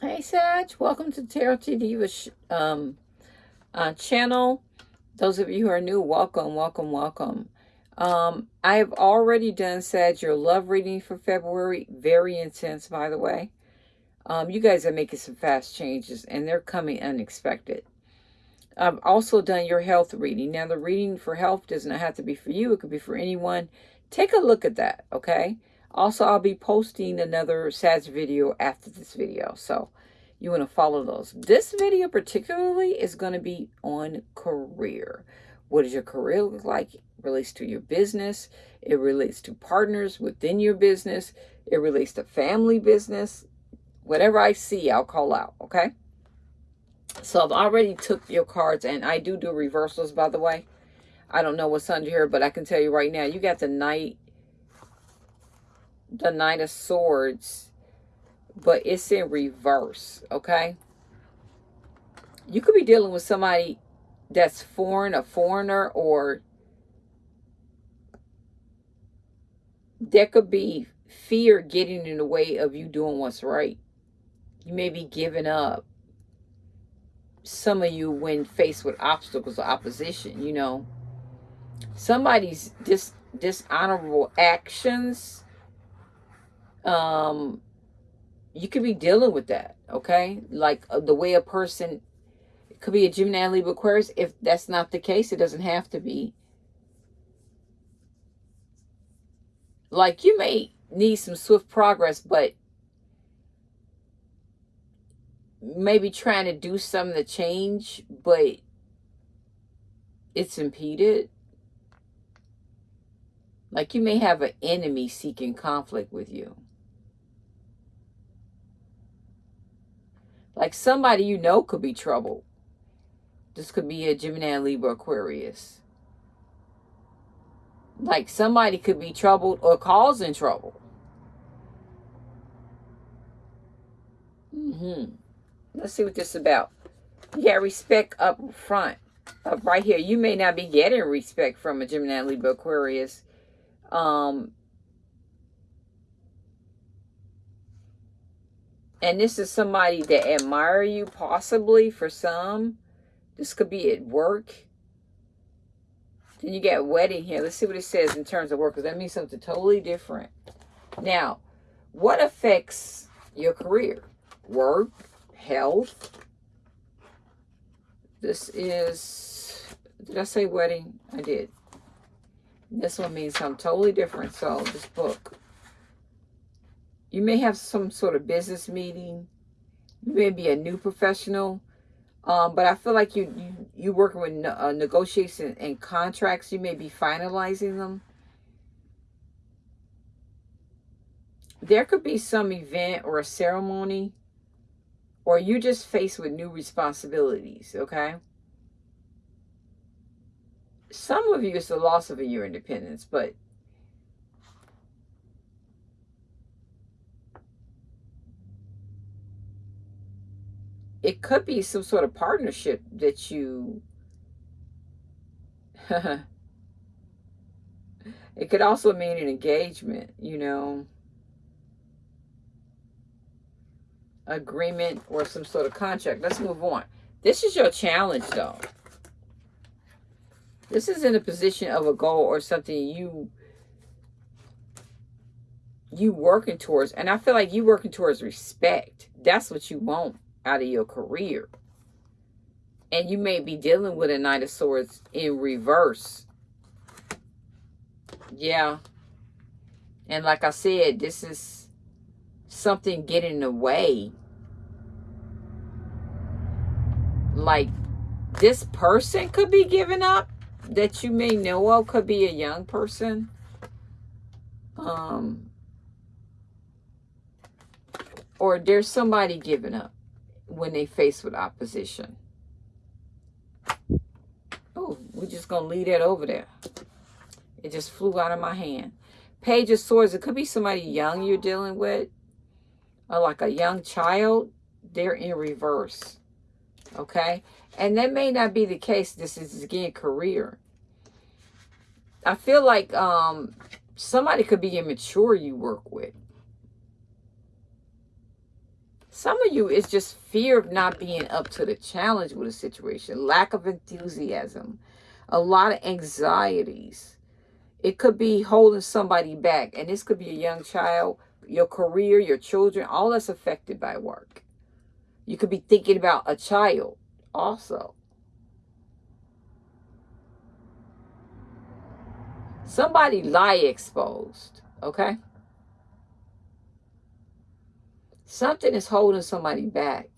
Hey Sag, welcome to Tarot T Diva um, uh, channel. Those of you who are new, welcome, welcome, welcome. Um, I have already done Sag your love reading for February. Very intense, by the way. Um, you guys are making some fast changes and they're coming unexpected. I've also done your health reading. Now, the reading for health does not have to be for you. It could be for anyone. Take a look at that, okay? Also, I'll be posting another SADS video after this video. So you want to follow those. This video particularly is going to be on career. What does your career look like? It relates to your business. It relates to partners within your business. It relates to family business. Whatever I see, I'll call out, okay? So I've already took your cards, and I do do reversals, by the way. I don't know what's under here, but I can tell you right now, you got the Knight the Knight of Swords, but it's in reverse, okay? You could be dealing with somebody that's foreign, a foreigner, or there could be fear getting in the way of you doing what's right. You may be giving up. Some of you, when faced with obstacles or opposition, you know, somebody's dis dishonorable actions um you could be dealing with that okay? Like uh, the way a person could be a gemini libra aquarius. If that's not the case it doesn't have to be. Like you may need some swift progress but maybe trying to do something to change but it's impeded. Like you may have an enemy seeking conflict with you Like somebody you know could be troubled. This could be a Gemini, Libra, Aquarius. Like somebody could be troubled or causing trouble. Mm-hmm. Let's see what this is about. You got respect up front. Up right here. You may not be getting respect from a Gemini, Libra, Aquarius. Um, and this is somebody that admire you possibly for some. This could be at work. Then you get wedding here. Let's see what it says in terms of work because that means something totally different. Now what affects your career? Work health. This is did i say wedding? I did. This one means something totally different. So this book you may have some sort of business meeting. You may be a new professional. Um, but I feel like you, you, you working with uh, negotiations and contracts. You may be finalizing them. There could be some event or a ceremony or you just faced with new responsibilities, okay? Some of you, it's the loss of your independence, but it could be some sort of partnership that you it could also mean an engagement you know? Agreement or some sort of contract. Let's move on. This is your challenge though. This is in a position of a goal or something you you working towards and i feel like you working towards respect. That's what you want out of your career. And you may be dealing with a Knight of Swords in reverse. Yeah. And like I said, this is something getting in the way. Like this person could be giving up that you may know of could be a young person. Um, or there's somebody giving up when they face with opposition. Oh, we're just going to leave that over there. It just flew out of my hand. Page of Swords. It could be somebody young you're dealing with. Or like a young child. They're in reverse. Okay? And that may not be the case. This is, again, career. I feel like um, somebody could be immature you work with. Some of you, it's just fear of not being up to the challenge with a situation, lack of enthusiasm, a lot of anxieties. It could be holding somebody back, and this could be a young child, your career, your children, all that's affected by work. You could be thinking about a child also. Somebody lie exposed, okay? Something is holding somebody back.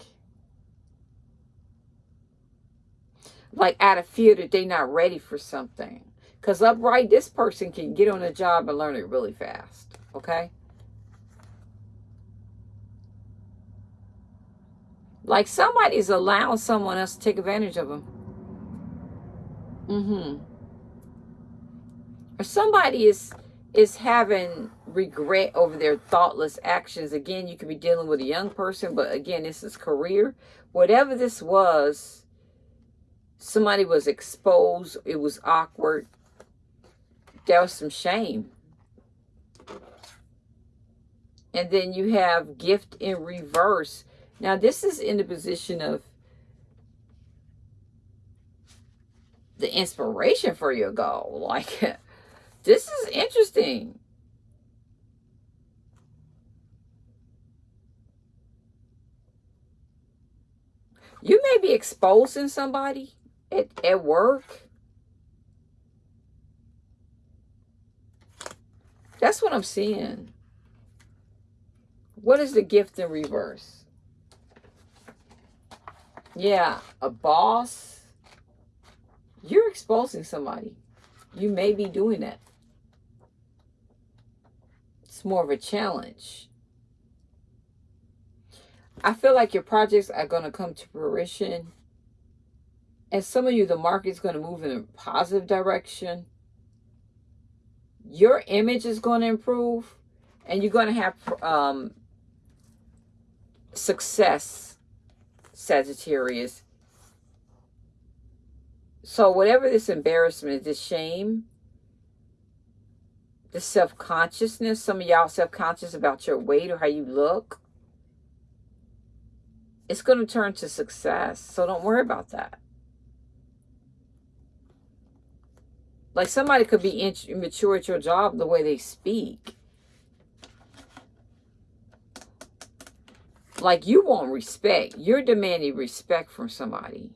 Like out of fear that they're not ready for something. Because upright, this person can get on a job and learn it really fast. Okay? Like somebody's allowing someone else to take advantage of them. Mm-hmm. Or somebody is is having regret over their thoughtless actions. Again, you could be dealing with a young person, but again, this is career. Whatever this was, somebody was exposed. It was awkward. There was some shame. And then you have gift in reverse. Now, this is in the position of the inspiration for your goal. Like, this is interesting. You may be exposing somebody at, at work. That's what I'm seeing. What is the gift in reverse? Yeah, a boss. You're exposing somebody. You may be doing that. More of a challenge. I feel like your projects are going to come to fruition. And some of you, the market's going to move in a positive direction. Your image is going to improve. And you're going to have um, success, Sagittarius. So whatever this embarrassment, this shame, the self-consciousness, some of y'all self-conscious about your weight or how you look, it's going to turn to success. So don't worry about that. Like somebody could be immature at your job the way they speak. Like you want respect. You're demanding respect from somebody.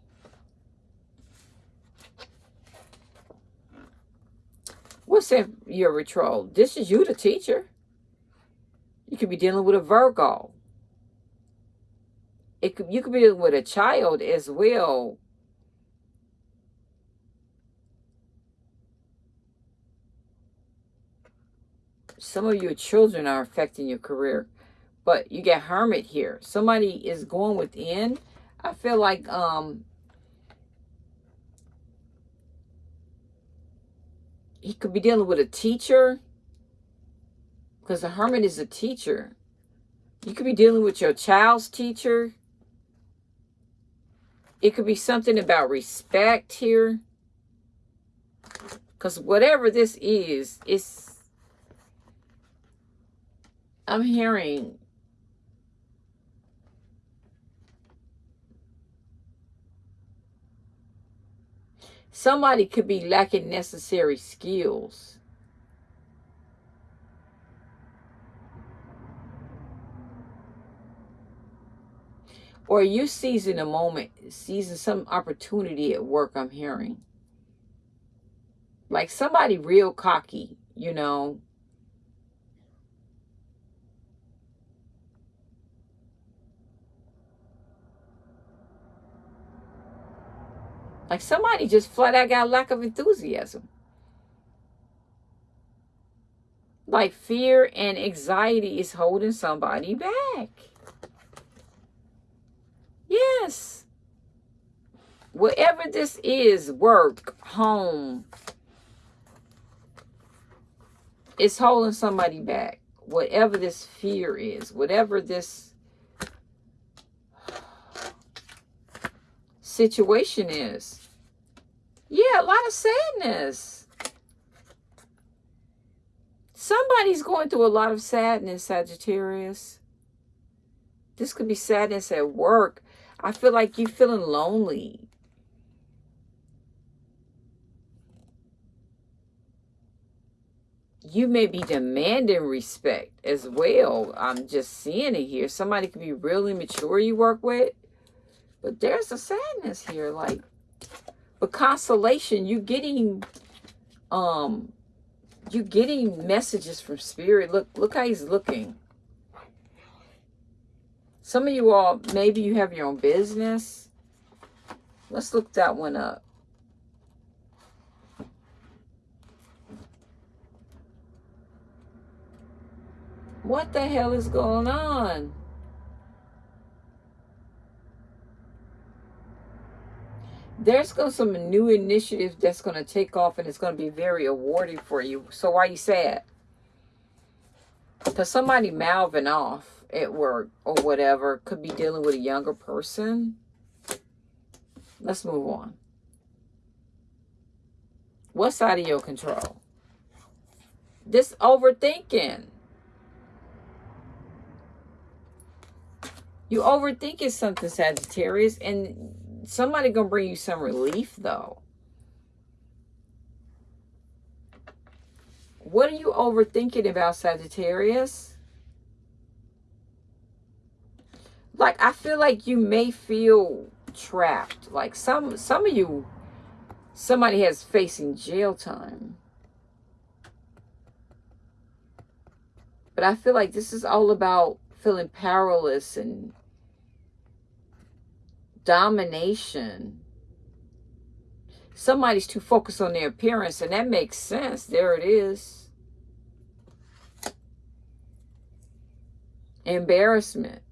What's that your retro? This is you, the teacher. You could be dealing with a Virgo it could you could be with a child as well some of your children are affecting your career but you get hermit here somebody is going within i feel like um he could be dealing with a teacher because the hermit is a teacher you could be dealing with your child's teacher it could be something about respect here. Because whatever this is, it's... I'm hearing... Somebody could be lacking necessary skills. Or you seizing a moment, seizing some opportunity at work, I'm hearing. Like somebody real cocky, you know. Like somebody just flat out got lack of enthusiasm. Like fear and anxiety is holding somebody back. Yes. Whatever this is, work, home, it's holding somebody back. Whatever this fear is, whatever this situation is. Yeah, a lot of sadness. Somebody's going through a lot of sadness, Sagittarius. This could be sadness at work. I feel like you're feeling lonely. You may be demanding respect as well. I'm just seeing it here. Somebody could be really mature you work with. But there's a sadness here. Like, but consolation, you're getting um you getting messages from spirit. Look, look how he's looking. Some of you all, maybe you have your own business. Let's look that one up. What the hell is going on? There's going to some new initiative that's going to take off and it's going to be very awarding for you. So why you sad? Because somebody mouthing off at work or whatever could be dealing with a younger person. Let's move on. What's out of your control? This overthinking. You overthinking something, Sagittarius, and somebody gonna bring you some relief though. What are you overthinking about, Sagittarius? like I feel like you may feel trapped. Like some some of you somebody has facing jail time. But I feel like this is all about feeling powerless and domination. Somebody's too focused on their appearance, and that makes sense. There it is. Embarrassment.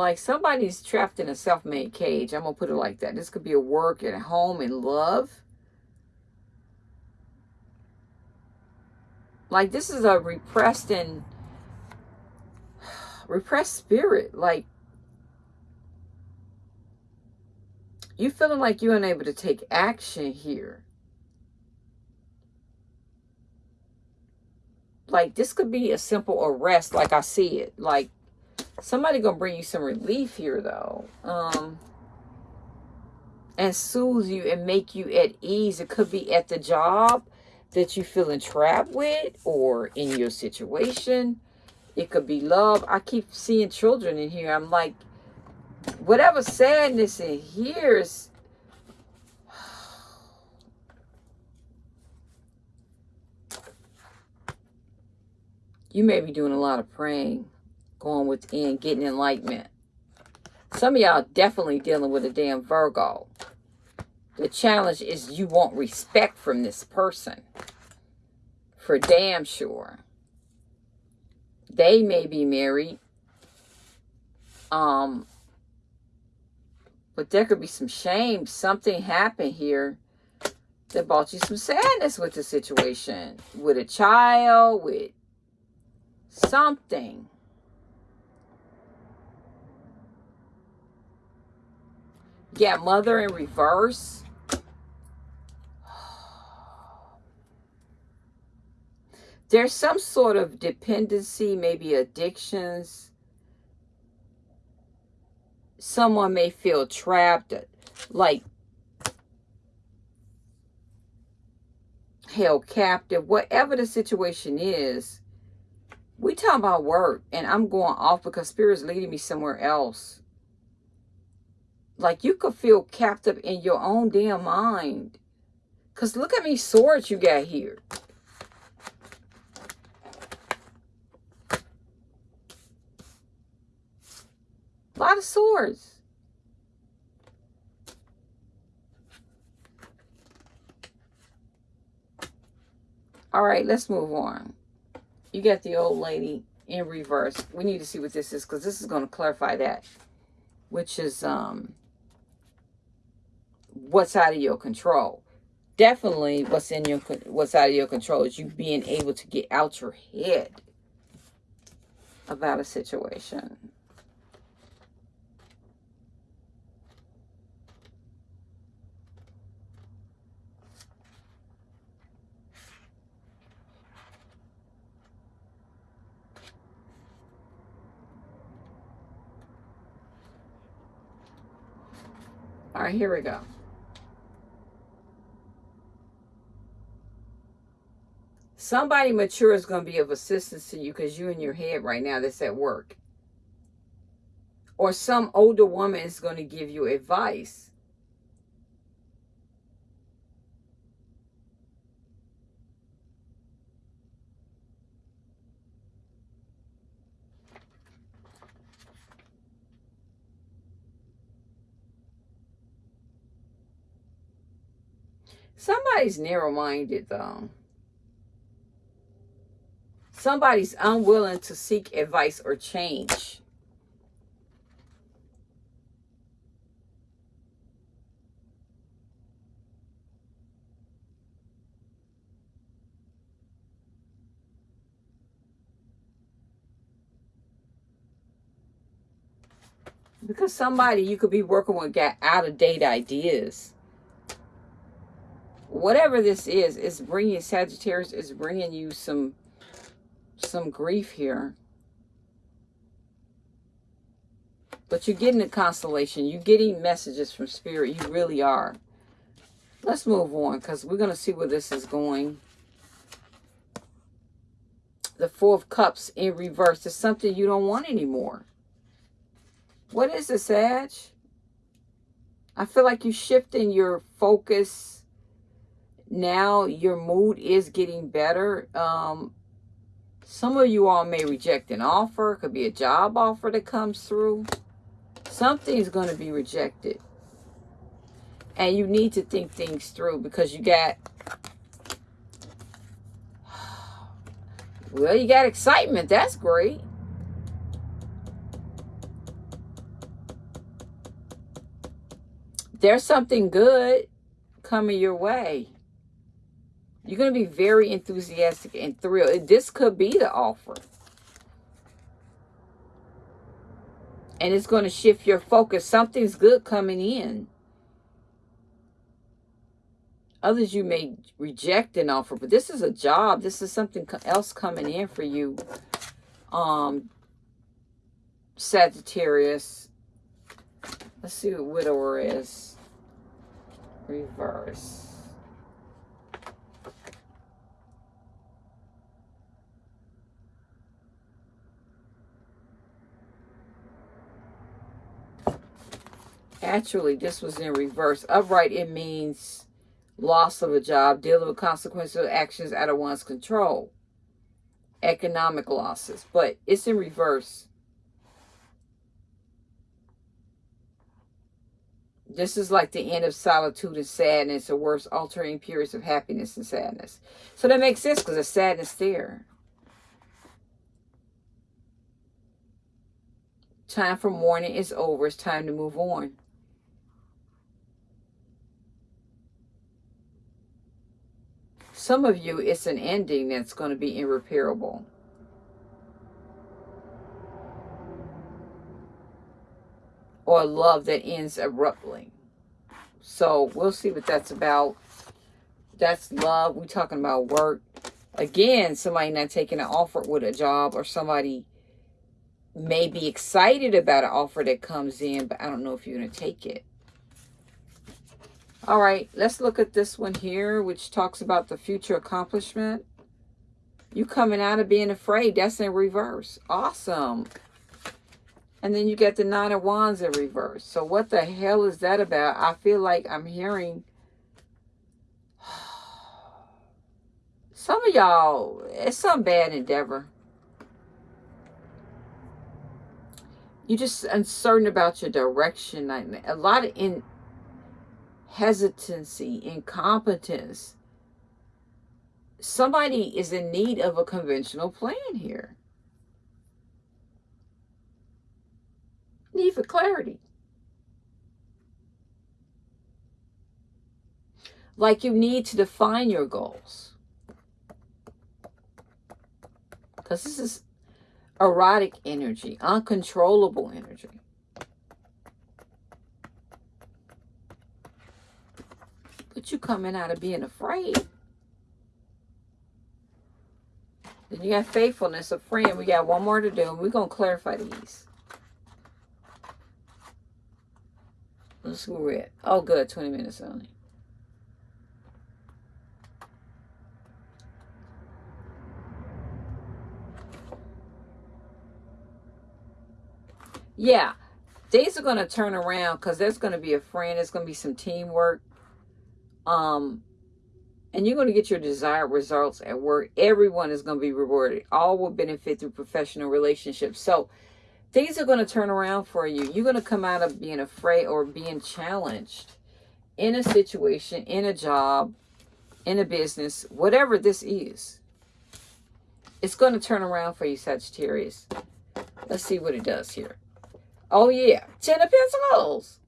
like somebody's trapped in a self-made cage. I'm going to put it like that. This could be a work at home in love. Like this is a repressed and repressed spirit. Like you feeling like you're unable to take action here. Like this could be a simple arrest like I see it. Like Somebody gonna bring you some relief here though. Um and soothe you and make you at ease. It could be at the job that you feeling trapped with or in your situation. It could be love. I keep seeing children in here. I'm like, whatever sadness in here is you may be doing a lot of praying going within, getting enlightenment. Some of y'all definitely dealing with a damn Virgo. The challenge is you want respect from this person. For damn sure. They may be married. Um, but there could be some shame. Something happened here that brought you some sadness with the situation. With a child, with something. Yeah, mother in reverse. There's some sort of dependency, maybe addictions. Someone may feel trapped, like held captive, whatever the situation is. We talk about work, and I'm going off because Spirit's leading me somewhere else. Like you could feel captive in your own damn mind. Because look at me swords you got here. A lot of swords. All right, let's move on. You got the old lady in reverse. We need to see what this is because this is going to clarify that. Which is um what's out of your control. Definitely what's in your what's out of your control is you being able to get out your head about a situation. All right, here we go. Somebody mature is going to be of assistance to you because you're in your head right now that's at work. Or some older woman is going to give you advice. Somebody's narrow minded, though somebody's unwilling to seek advice or change. Because somebody you could be working with got out of date ideas. Whatever this is, is bringing Sagittarius, is bringing you some some grief here. But you're getting a constellation. You're getting messages from Spirit. You really are. Let's move on because we're going to see where this is going. The Four of Cups in reverse is something you don't want anymore. What is this, Sag? I feel like you're shifting your focus. Now your mood is getting better. Um, some of you all may reject an offer. It could be a job offer that comes through. Something's going to be rejected. And you need to think things through because you got... Well, you got excitement. That's great. There's something good coming your way. You're going to be very enthusiastic and thrilled. This could be the offer. And it's going to shift your focus. Something's good coming in. Others you may reject an offer, but this is a job. This is something else coming in for you. Um, Sagittarius. Let's see what widower is. Reverse. Actually, this was in reverse. Upright, it means loss of a job, dealing with consequences of actions out of one's control. Economic losses. But it's in reverse. This is like the end of solitude and sadness, or worse, altering periods of happiness and sadness. So that makes sense because there's sadness there. Time for mourning is over. It's time to move on. Some of you, it's an ending that's going to be irreparable. Or love that ends abruptly. So we'll see what that's about. That's love. We're talking about work. Again, somebody not taking an offer with a job or somebody may be excited about an offer that comes in, but I don't know if you're going to take it. All right, let's look at this one here, which talks about the future accomplishment. You coming out of being afraid. That's in reverse. Awesome. And then you get the Nine of Wands in reverse. So what the hell is that about? I feel like I'm hearing... Some of y'all, it's some bad endeavor. You're just uncertain about your direction. A lot of in hesitancy, incompetence. Somebody is in need of a conventional plan here. Need for clarity. Like you need to define your goals. Because this is erotic energy, uncontrollable energy. But you coming out of being afraid. Then you got faithfulness, a friend. We got one more to do, we're going to clarify these. Let's go red. Oh, good. 20 minutes only. Yeah, days are going to turn around because there's going to be a friend. There's going to be some teamwork. Um, and you're going to get your desired results at work. Everyone is going to be rewarded. All will benefit through professional relationships. So things are going to turn around for you. You're going to come out of being afraid or being challenged in a situation, in a job, in a business, whatever this is. It's going to turn around for you, Sagittarius. Let's see what it does here. Oh, yeah. Ten of Pentacles.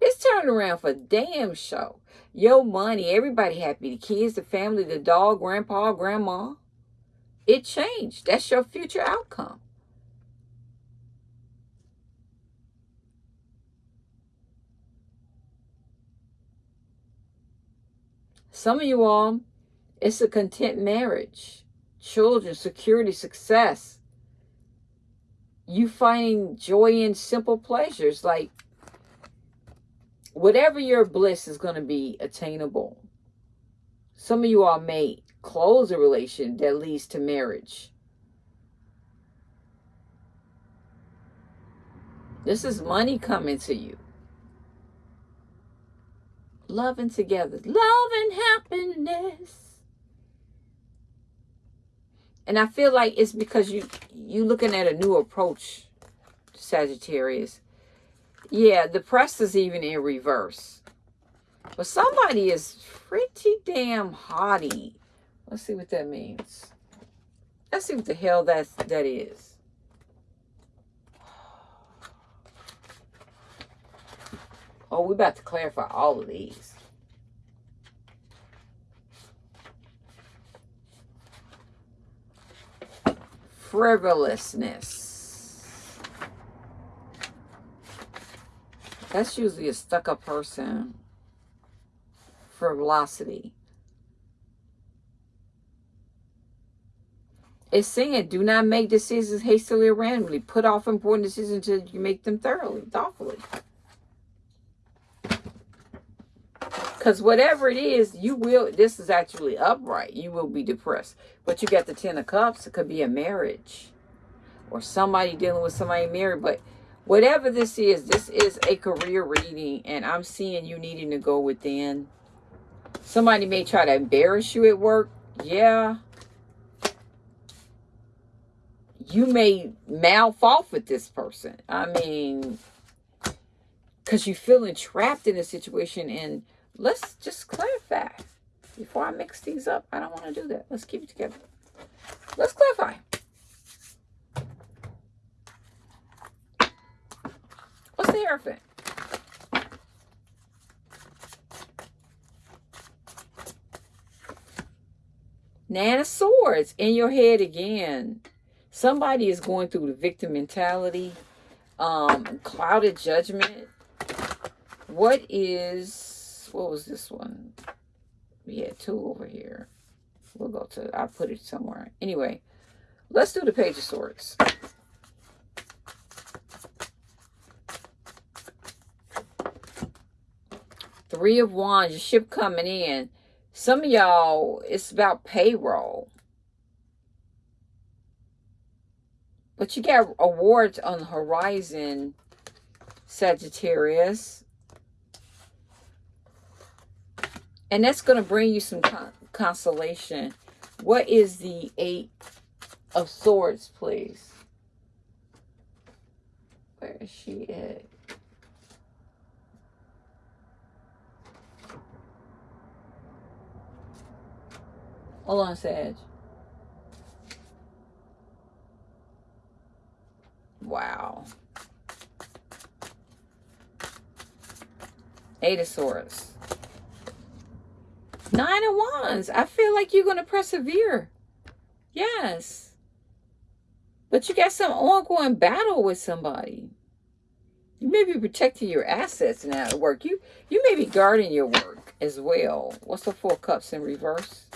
It's turning around for damn show. Your money, everybody happy. The kids, the family, the dog, grandpa, grandma. It changed. That's your future outcome. Some of you all, it's a content marriage. Children, security, success. You finding joy in simple pleasures like whatever your bliss is going to be attainable. Some of you all may close a relation that leads to marriage. This is money coming to you. Loving together. Love and happiness. And I feel like it's because you you looking at a new approach, Sagittarius yeah, the press is even in reverse. But somebody is pretty damn haughty. Let's see what that means. Let's see what the hell that, that is. Oh, we're about to clarify all of these. Frivolousness. That's usually a stuck-up person for velocity. It's saying, do not make decisions hastily or randomly. Put off important decisions until you make them thoroughly, thoughtfully. Because whatever it is, you will, this is actually upright. You will be depressed. But you got the Ten of Cups. It could be a marriage. Or somebody dealing with somebody married. But whatever this is, this is a career reading, and I'm seeing you needing to go within. Somebody may try to embarrass you at work. Yeah. You may mouth off with this person. I mean, because you're feeling trapped in a situation. And let's just clarify. Before I mix these up, I don't want to do that. Let's keep it together. Let's clarify. The Nine of Swords in your head again. Somebody is going through the victim mentality, um, clouded judgment. What is, what was this one? We had two over here. We'll go to, I'll put it somewhere. Anyway, let's do the Page of Swords. Three of Wands, your ship coming in. Some of y'all, it's about payroll. But you got awards on the horizon, Sagittarius. And that's going to bring you some con consolation. What is the Eight of Swords, please? Where is she at? Hold on, Sage. Wow. Eight of Swords. Nine of Wands. I feel like you're going to persevere. Yes. But you got some ongoing battle with somebody. You may be protecting your assets now at work. You you may be guarding your work as well. What's the Four Cups in reverse?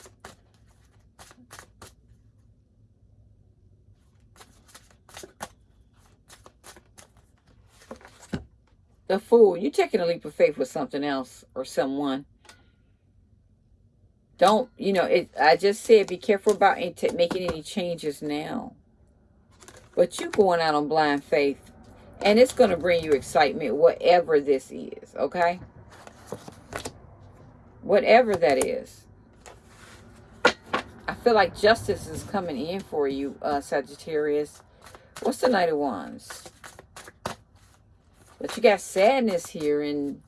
The fool. You're taking a leap of faith with something else or someone. Don't, you know, it. I just said be careful about making any changes now. But you going out on blind faith. And it's going to bring you excitement, whatever this is, okay? Whatever that is. I feel like justice is coming in for you, uh, Sagittarius. What's the Knight of Wands? But you got sadness here and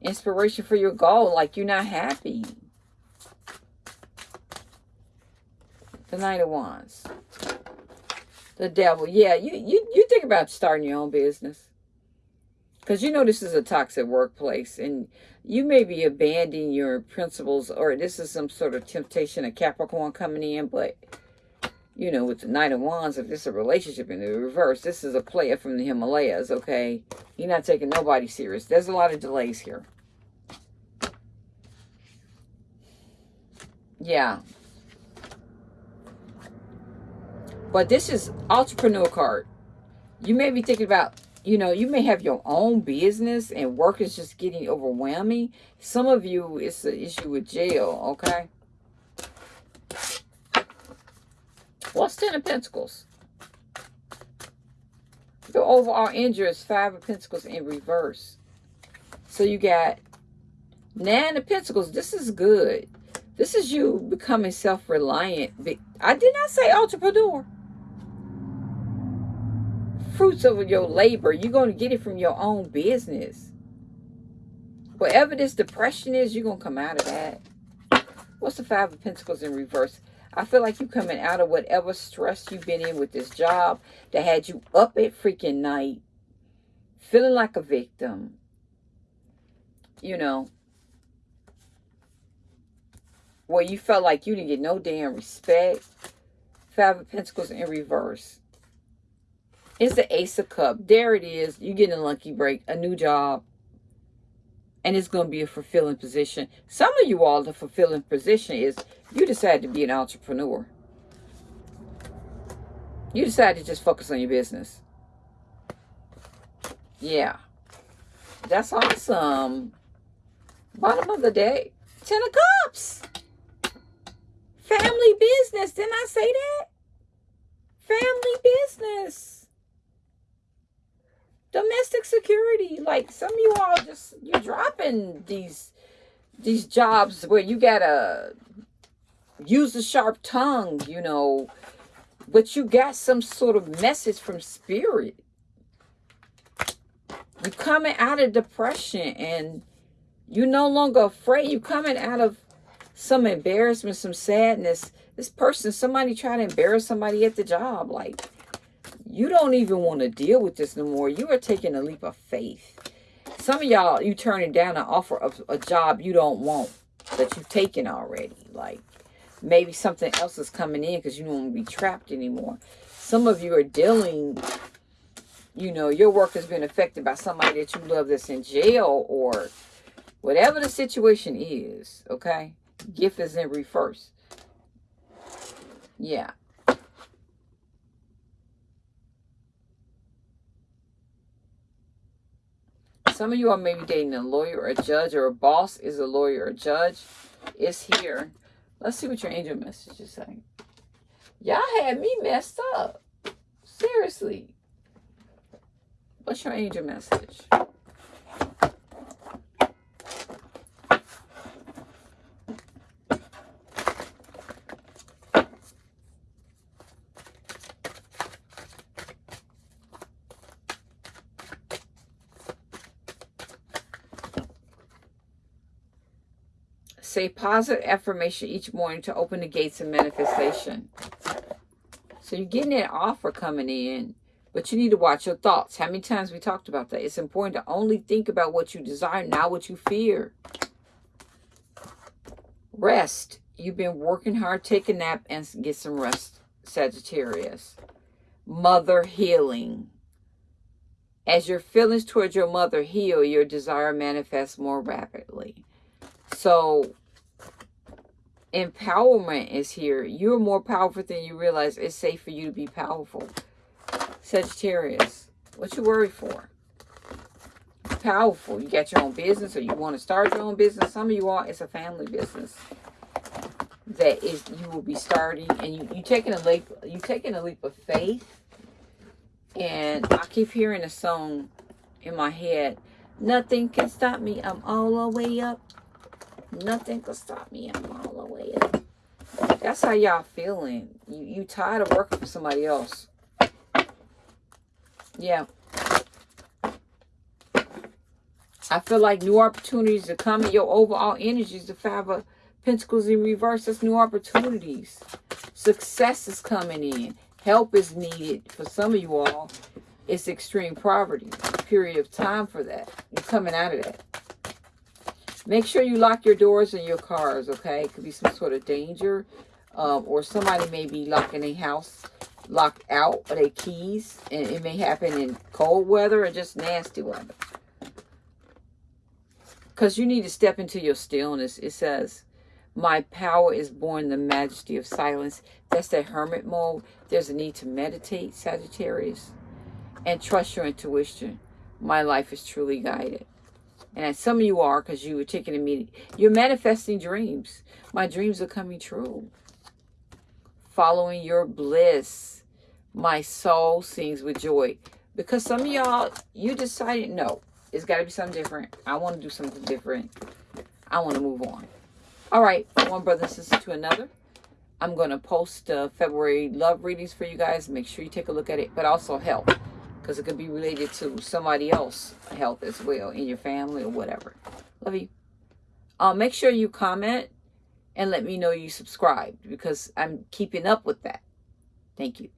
inspiration for your goal. Like you're not happy. The Knight of Wands. The devil. Yeah, you, you, you think about starting your own business. Because you know this is a toxic workplace. And you may be abandoning your principles. Or this is some sort of temptation of Capricorn coming in. But, you know, with the Knight of Wands, if this is a relationship in the reverse, this is a player from the Himalayas, okay? You're not taking nobody serious. There's a lot of delays here. Yeah, But this is entrepreneur card. You may be thinking about, you know, you may have your own business and work is just getting overwhelming. Some of you, it's an issue with jail, okay? What's Ten of Pentacles? The overall injury is Five of Pentacles in reverse. So you got Nine of Pentacles. This is good. This is you becoming self-reliant. I did not say entrepreneur fruits of your labor. You're going to get it from your own business. Whatever this depression is, you're going to come out of that. What's the Five of Pentacles in reverse? I feel like you're coming out of whatever stress you've been in with this job that had you up at freaking night, feeling like a victim. You know, where you felt like you didn't get no damn respect. Five of Pentacles in reverse. It's the Ace of Cup. There it is. You're getting a lucky break, a new job. And it's going to be a fulfilling position. Some of you all, the fulfilling position is you decide to be an entrepreneur. You decide to just focus on your business. Yeah. That's awesome. Bottom of the day. Ten of Cups. Family business. Didn't I say that? Family business domestic security. Like some of you all just you're dropping these these jobs where you gotta use a sharp tongue, you know, but you got some sort of message from spirit. You're coming out of depression and you're no longer afraid. You're coming out of some embarrassment, some sadness. This person, somebody trying to embarrass somebody at the job. Like, you don't even want to deal with this no more. You are taking a leap of faith. Some of y'all, you turning down an offer of a job you don't want that you've taken already. Like maybe something else is coming in because you don't want to be trapped anymore. Some of you are dealing, you know, your work has been affected by somebody that you love that's in jail or whatever the situation is, okay? Gift is in reverse. Yeah. Some of you are maybe dating a lawyer or a judge or a boss is a lawyer or a judge. Is here. Let's see what your angel message is saying. Y'all had me messed up. Seriously. What's your angel message? Say positive affirmation each morning to open the gates of manifestation. So you're getting that offer coming in, but you need to watch your thoughts. How many times we talked about that? It's important to only think about what you desire, not what you fear. Rest. You've been working hard. Take a nap and get some rest, Sagittarius. Mother healing. As your feelings towards your mother heal, your desire manifests more rapidly. So empowerment is here. You're more powerful than you realize. It's safe for you to be powerful. Sagittarius, what you worry for? powerful. You got your own business or you want to start your own business. Some of you all, it's a family business that is you will be starting and you you taking a leap you taking a leap of faith and I keep hearing a song in my head nothing can stop me I'm all the way up nothing can stop me I'm all the way up that's how y'all feeling you you tired of working for somebody else yeah I feel like new opportunities are coming your overall energy is the five of Pentacles in reverse, that's new opportunities. Success is coming in. Help is needed for some of you all. It's extreme poverty. Period of time for that. You're coming out of that. Make sure you lock your doors and your cars, okay? It could be some sort of danger. Um, or somebody may be locking a house locked out of their keys. And it may happen in cold weather or just nasty weather. Because you need to step into your stillness. It says, my power is born the majesty of silence. That's that hermit mode. There's a need to meditate, Sagittarius, and trust your intuition. My life is truly guided. And some of you are because you were taking a meeting. You're manifesting dreams. My dreams are coming true. Following your bliss. My soul sings with joy. Because some of y'all, you decided, no, it's got to be something different. I want to do something different. I want to move on. All right, one brother and sister to another. I'm going to post uh, February love readings for you guys. Make sure you take a look at it, but also health, because it could be related to somebody else health as well in your family or whatever. Love you. Uh, make sure you comment and let me know you subscribed because I'm keeping up with that. Thank you.